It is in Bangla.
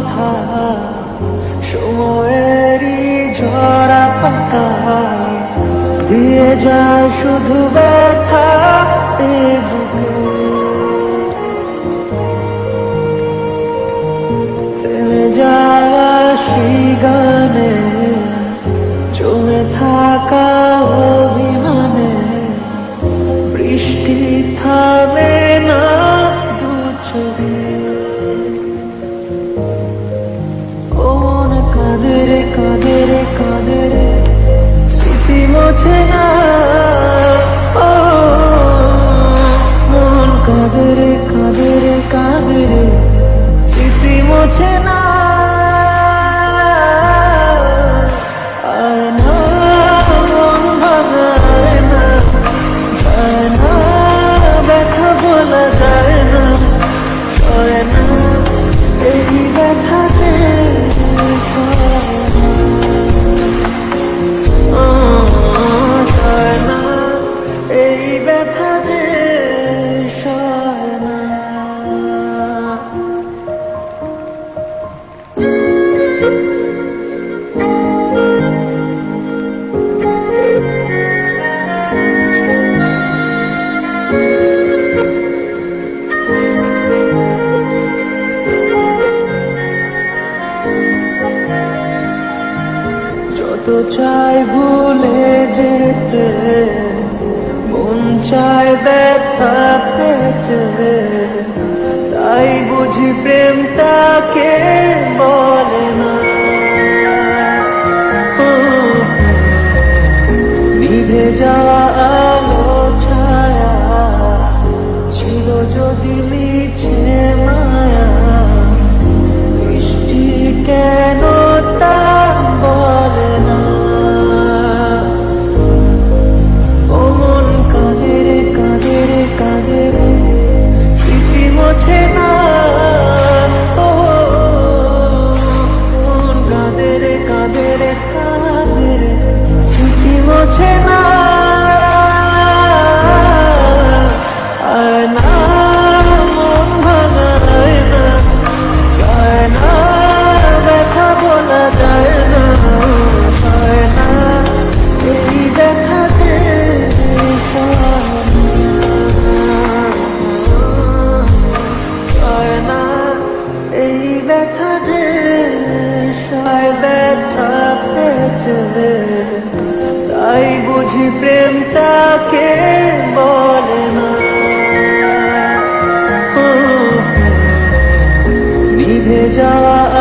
বাধা সময়েরই ঝরা পাতা। দিয়ে যায় শুধু ব্যথা যাওয়া থাকা অভিমানে বৃষ্টি Montana. কত চাই ভুলে যেতে? মন চায় ব্যথা পেতে। তাই বুঝি প্রেম তাকে বলে না। নিভে যাওয়া যাওয়া